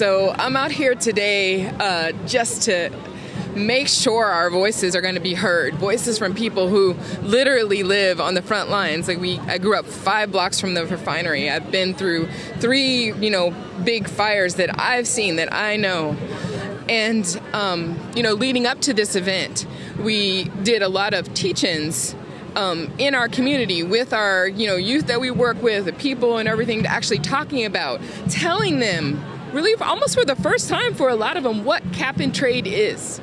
So I'm out here today uh, just to make sure our voices are going to be heard. Voices from people who literally live on the front lines. Like we, I grew up five blocks from the refinery. I've been through three, you know, big fires that I've seen that I know. And um, you know, leading up to this event, we did a lot of teach-ins um, in our community with our you know youth that we work with, the people and everything, actually talking about, telling them really almost for the first time for a lot of them what cap and trade is.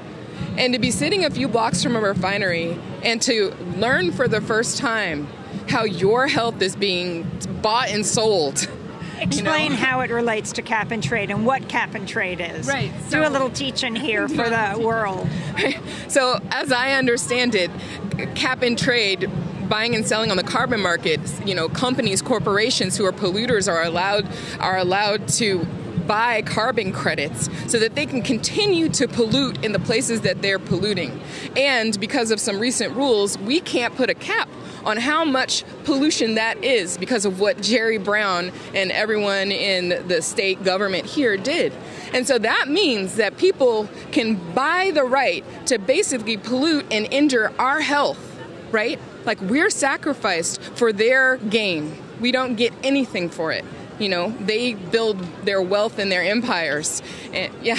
And to be sitting a few blocks from a refinery and to learn for the first time how your health is being bought and sold. Explain you know? how it relates to cap and trade and what cap and trade is. Right. Do a little teaching here for the world. So, as I understand it, cap and trade buying and selling on the carbon market, you know, companies, corporations who are polluters are allowed are allowed to buy carbon credits so that they can continue to pollute in the places that they're polluting. And because of some recent rules, we can't put a cap on how much pollution that is because of what Jerry Brown and everyone in the state government here did. And so that means that people can buy the right to basically pollute and injure our health, right? Like we're sacrificed for their gain. We don't get anything for it. You know, they build their wealth and their empires. And yeah.